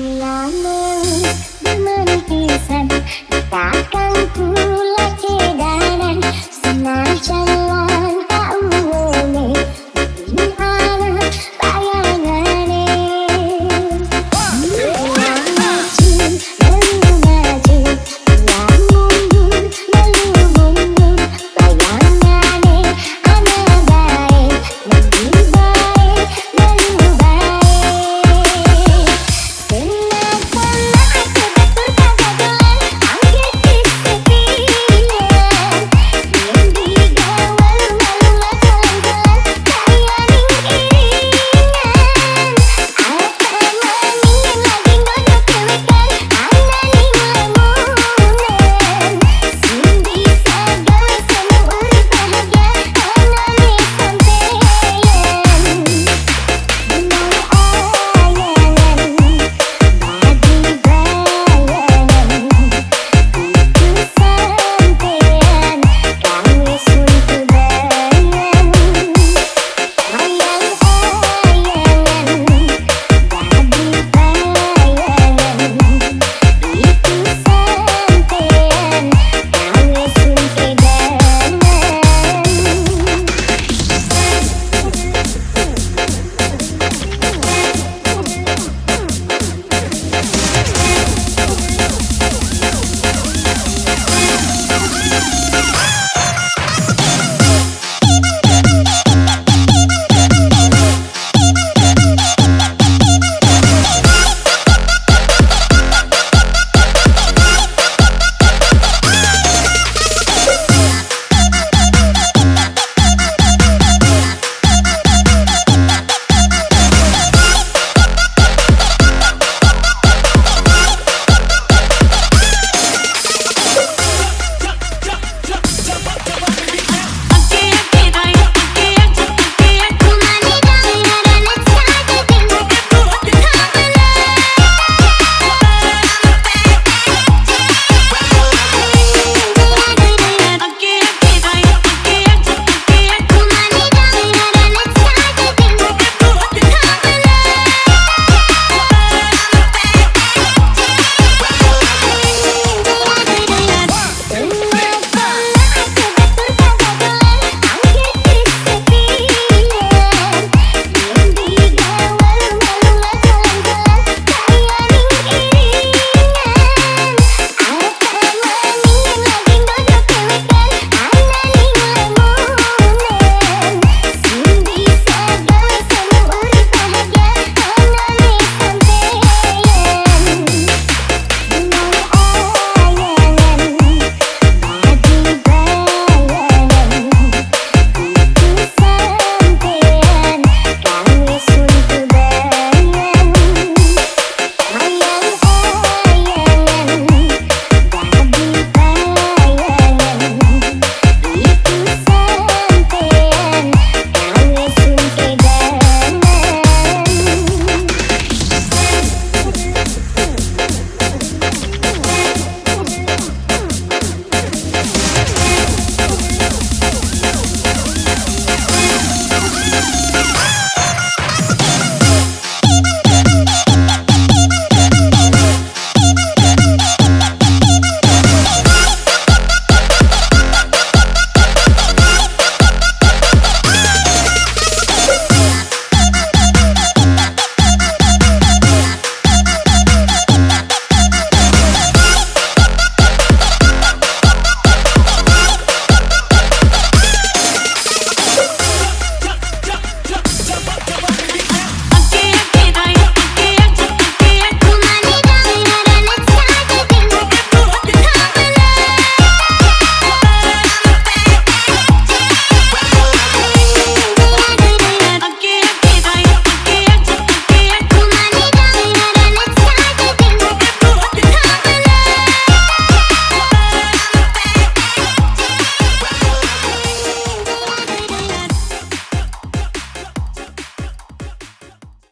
Lama bermentisan Takkan pula kedanan pulang